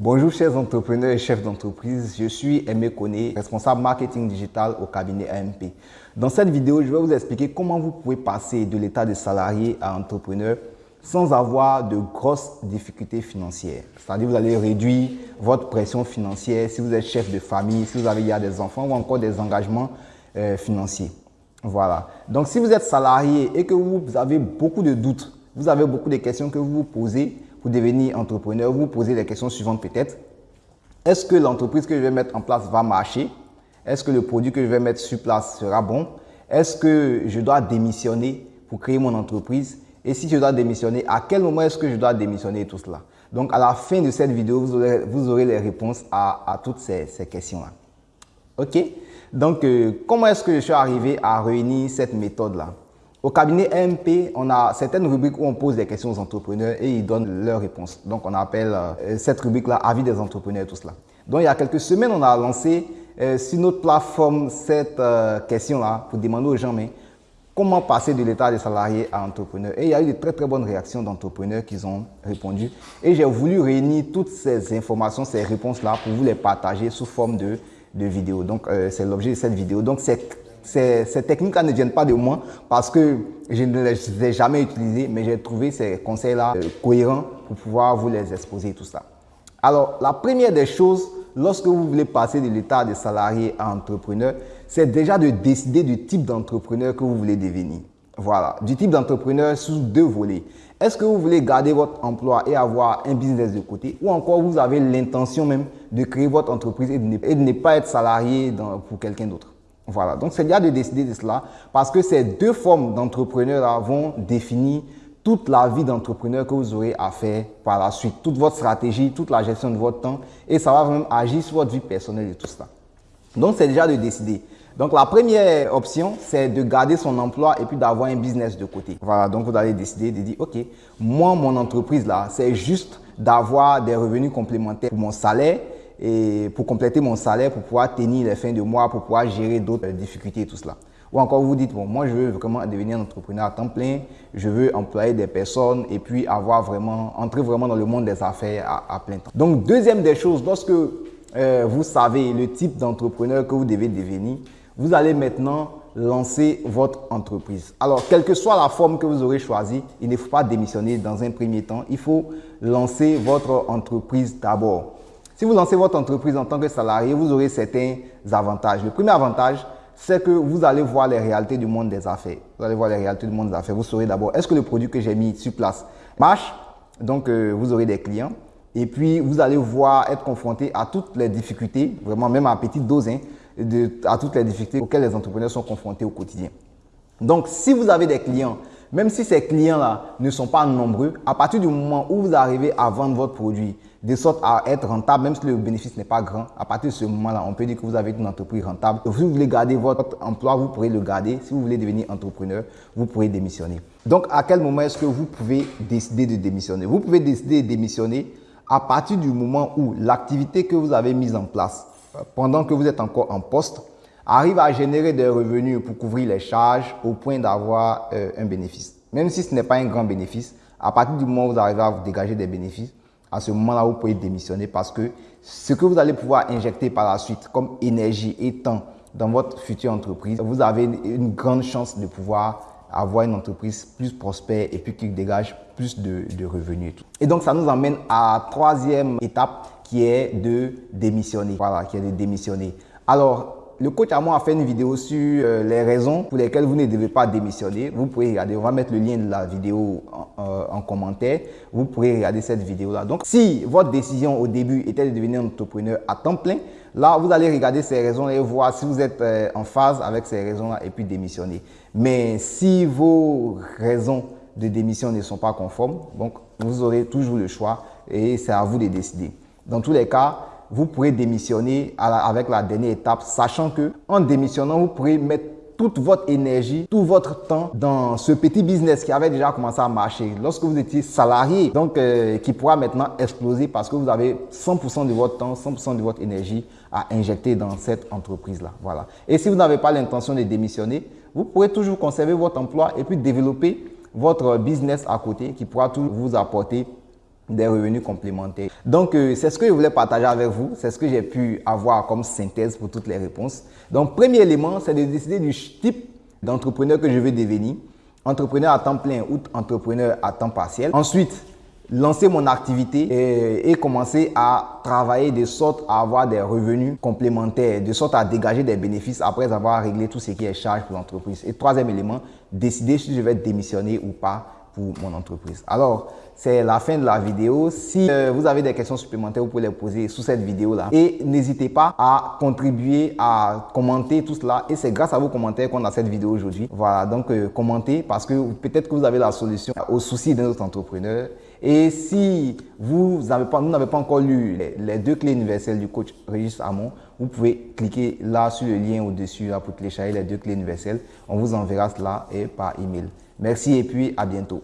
Bonjour chers entrepreneurs et chefs d'entreprise, je suis Aimé Koné, responsable marketing digital au cabinet AMP. Dans cette vidéo, je vais vous expliquer comment vous pouvez passer de l'état de salarié à entrepreneur sans avoir de grosses difficultés financières. C'est-à-dire vous allez réduire votre pression financière si vous êtes chef de famille, si vous avez des enfants ou encore des engagements euh, financiers. Voilà. Donc si vous êtes salarié et que vous avez beaucoup de doutes, vous avez beaucoup de questions que vous vous posez, devenir entrepreneur, vous posez les questions suivantes peut-être. Est-ce que l'entreprise que je vais mettre en place va marcher? Est-ce que le produit que je vais mettre sur place sera bon? Est-ce que je dois démissionner pour créer mon entreprise? Et si je dois démissionner, à quel moment est-ce que je dois démissionner tout cela? Donc à la fin de cette vidéo, vous aurez, vous aurez les réponses à, toutes ces, questions-là. OK? Donc euh, comment est-ce que je suis arrivé à réunir cette méthode-là? Au cabinet MP, on a certaines rubriques où on pose des questions aux entrepreneurs et ils donnent leurs réponses. Donc, on appelle euh, cette rubrique-là « Avis des entrepreneurs » tout cela. Donc, il y a quelques semaines, on a lancé euh, sur notre plateforme cette euh, question-là pour demander aux gens mais comment passer de l'état de salarié à entrepreneur. Et il y a eu de très très bonnes réactions d'entrepreneurs qui ont répondu. Et j'ai voulu réunir toutes ces informations, ces réponses-là pour vous les partager sous forme de, de vidéo. Donc, c'est l'objet de cette vidéo. Donc, c'est ces, techniques-là ne viennent pas de moi parce que je ne les ai jamais utilisées, mais j'ai trouvé ces conseils-là euh, cohérents pour pouvoir vous les exposer tout ça. Alors, la première des choses, lorsque vous voulez passer de l'état de salarié à entrepreneur, c'est déjà de décider du type d'entrepreneur que vous voulez devenir. Voilà, du type d'entrepreneur sous deux volets. Est-ce que vous voulez garder votre emploi et avoir un business de côté ou encore vous avez l'intention même de créer votre entreprise et de ne, pas être salarié pour quelqu'un d'autre? Voilà, donc c'est bien de décider de cela parce que ces deux formes d'entrepreneurs vont définir toute la vie d'entrepreneur que vous aurez à faire par la suite, toute votre stratégie, toute la gestion de votre temps et ça va même agir sur votre vie personnelle et tout cela. Donc c'est déjà de décider. Donc la première option, c'est de garder son emploi et puis d'avoir un business de côté. Voilà, donc vous allez décider de dire, ok, moi mon entreprise là, c'est juste d'avoir des revenus complémentaires pour mon salaire et pour compléter mon salaire, pour pouvoir tenir les fins de mois, pour pouvoir gérer d'autres difficultés et tout cela. Ou encore vous dites, bon, moi je veux vraiment devenir un entrepreneur à temps plein, je veux employer des personnes et puis avoir vraiment, entrer vraiment dans le monde des affaires à, plein temps. Donc deuxième des choses, lorsque euh, vous savez le type d'entrepreneur que vous devez devenir, vous allez maintenant lancer votre entreprise. Alors, quelle que soit la forme que vous aurez choisie, il ne faut pas démissionner dans un premier temps. Il faut lancer votre entreprise d'abord. Si vous lancez votre entreprise en tant que salarié, vous aurez certains avantages. Le premier avantage, c'est que vous allez voir les réalités du monde des affaires. Vous allez voir les réalités du monde des affaires. Vous saurez d'abord, est-ce que le produit que j'ai mis sur place marche? Donc, euh, vous aurez des clients. Et puis, vous allez voir être confronté à toutes les difficultés, vraiment même à petite dose, hein, à toutes les difficultés auxquelles les entrepreneurs sont confrontés au quotidien. Donc, si vous avez des clients même si ces clients-là ne sont pas nombreux, à partir du moment où vous arrivez à vendre votre produit de sorte à être rentable, même si le bénéfice n'est pas grand, à partir de ce moment-là, on peut dire que vous avez une entreprise rentable. Si vous voulez garder votre emploi, vous pourrez le garder. Si vous voulez devenir entrepreneur, vous pourrez démissionner. Donc, à quel moment est-ce que vous pouvez décider de démissionner? Vous pouvez décider de démissionner à partir du moment où l'activité que vous avez mise en place euh, pendant que vous êtes encore en poste arrive à générer des revenus pour couvrir les charges au point d'avoir euh, un bénéfice. Même si ce n'est pas un grand bénéfice, à partir du moment où vous arrivez à vous dégager des bénéfices, à ce moment-là, vous pouvez démissionner parce que ce que vous allez pouvoir injecter par la suite comme énergie et temps dans votre future entreprise, vous avez une grande chance de pouvoir avoir une entreprise plus prospère et puis qui dégage plus de, de revenus. Et donc, ça nous emmène à la troisième étape qui est de démissionner. Voilà, qui est de démissionner. Alors, le coach à moi a fait une vidéo sur euh, les raisons pour lesquelles vous ne devez pas démissionner. Vous pouvez regarder, on va mettre le lien de la vidéo en, euh, commentaire. Vous pourrez regarder cette vidéo-là. Donc, si votre décision au début était de devenir entrepreneur à temps plein, là, vous allez regarder ces raisons et voir si vous êtes euh, en phase avec ces raisons-là et puis démissionner. Mais si vos raisons de démission ne sont pas conformes, donc vous aurez toujours le choix et c'est à vous de décider. Dans tous les cas, vous pourrez démissionner avec la dernière étape, sachant que en démissionnant, vous pourrez mettre toute votre énergie, tout votre temps dans ce petit business qui avait déjà commencé à marcher. Lorsque vous étiez salarié, donc euh, qui pourra maintenant exploser parce que vous avez 100% de votre temps, 100% de votre énergie à injecter dans cette entreprise-là. Voilà. Et si vous n'avez pas l'intention de démissionner, vous pourrez toujours conserver votre emploi et puis développer votre business à côté qui pourra toujours vous apporter des revenus complémentaires. Donc, euh, c'est ce que je voulais partager avec vous. C'est ce que j'ai pu avoir comme synthèse pour toutes les réponses. Donc, premier élément, c'est de décider du type d'entrepreneur que je veux devenir. Entrepreneur à temps plein ou entrepreneur à temps partiel. Ensuite, lancer mon activité et, commencer à travailler de sorte à avoir des revenus complémentaires, de sorte à dégager des bénéfices après avoir réglé tout ce qui est charge pour l'entreprise. Et troisième élément, décider si je vais démissionner ou pas mon entreprise. Alors, c'est la fin de la vidéo. Si euh, vous avez des questions supplémentaires, vous pouvez les poser sous cette vidéo-là. Et n'hésitez pas à contribuer, à commenter tout cela. Et c'est grâce à vos commentaires qu'on a cette vidéo aujourd'hui. Voilà, donc euh, commentez parce que peut-être que vous avez la solution aux soucis d'un autre entrepreneur. Et si vous n'avez pas, pas encore lu les, deux clés universelles du coach Régis Hamon, vous pouvez cliquer là sur le lien au-dessus pour télécharger les deux clés universelles. On vous enverra cela et par email. Merci et puis à bientôt.